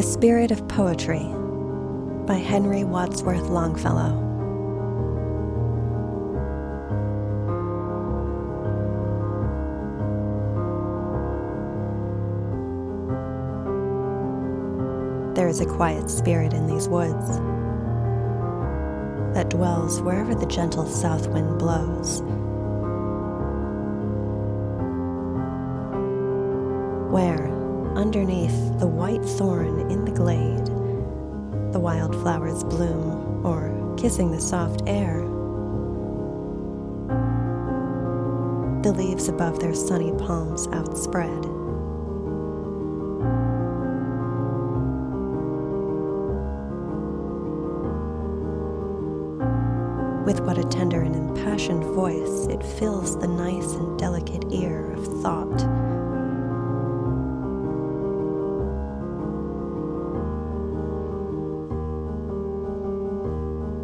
Spirit of Poetry by Henry Wadsworth Longfellow. There is a quiet spirit in these woods that dwells wherever the gentle south wind blows. Where, underneath the white thorn in the glade, the wildflowers bloom, or kissing the soft air, the leaves above their sunny palms outspread. With what a tender and impassioned voice it fills the nice and delicate ear of thought.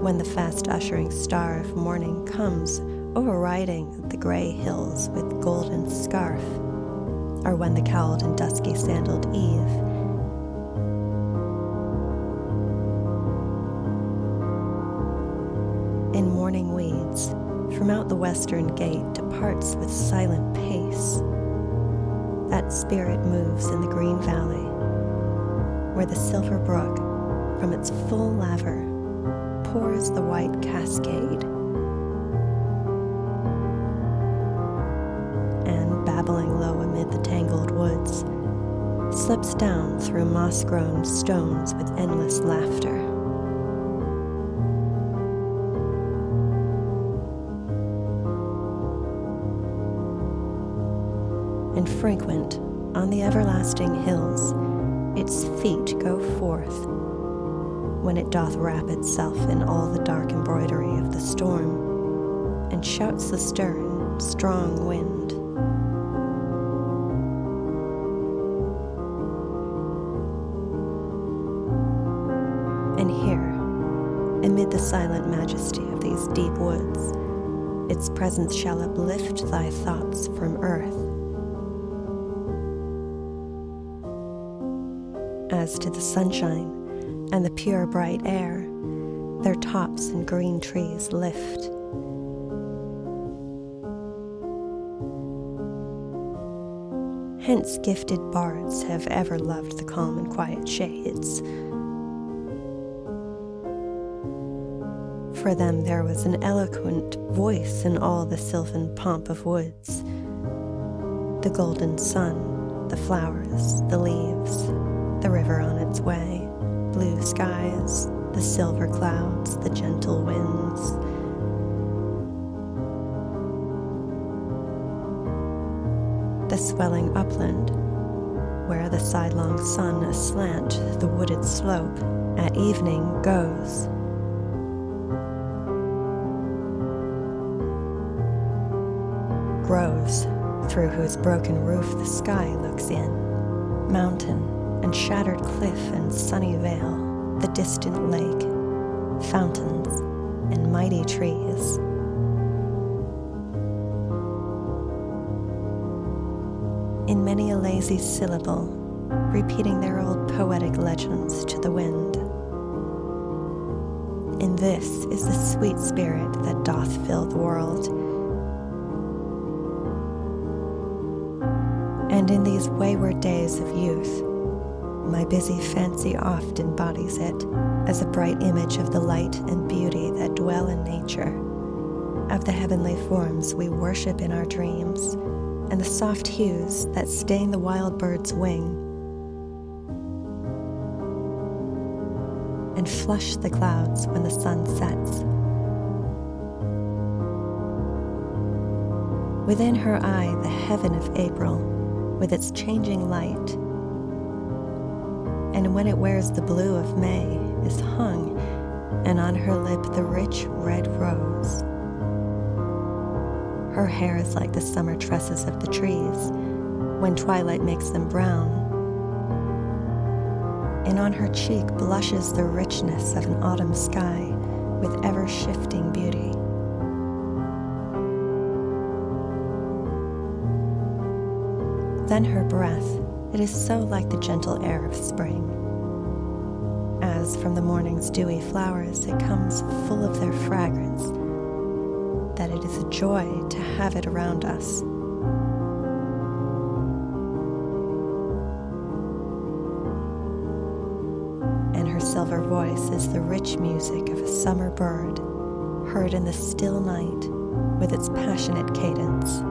When the fast ushering star of morning comes overriding the gray hills with golden scarf, or when the cowled and dusky sandaled eve in mourning weeds, from out the western gate departs with silent pace. That spirit moves in the green valley, where the silver brook, from its full laver, pours the white cascade. And babbling low amid the tangled woods, slips down through moss grown stones with endless laughter. and frequent on the everlasting hills, its feet go forth when it doth wrap itself in all the dark embroidery of the storm, and shouts the stern, strong wind. And here, amid the silent majesty of these deep woods, its presence shall uplift thy thoughts from earth as to the sunshine and the pure bright air, their tops and green trees lift. Hence, gifted bards have ever loved the calm and quiet shades. For them, there was an eloquent voice in all the sylvan pomp of woods the golden sun, the flowers, the leaves, the river on its way, blue skies, the silver clouds, the gentle winds. The swelling upland, where the sidelong sun aslant the wooded slope at evening goes. Groves, through whose broken roof the sky looks in, mountain and shattered cliff and sunny vale, the distant lake, fountains, and mighty trees. In many a lazy syllable, repeating their old poetic legends to the wind. In this is the sweet spirit that doth fill the world. And in these wayward days of youth, my busy fancy oft embodies it as a bright image of the light and beauty that dwell in nature, of the heavenly forms we worship in our dreams, and the soft hues that stain the wild bird's wing, and flush the clouds when the sun sets. Within her eye, the heaven of April, with its changing light, and when it wears the blue of May, is hung, and on her lip the rich red rose. Her hair is like the summer tresses of the trees, when twilight makes them brown. And on her cheek blushes the richness of an autumn sky with ever shifting beauty. Then her breath, it is so like the gentle air of spring as from the morning's dewy flowers it comes full of their fragrance, that it is a joy to have it around us. And her silver voice is the rich music of a summer bird, heard in the still night with its passionate cadence.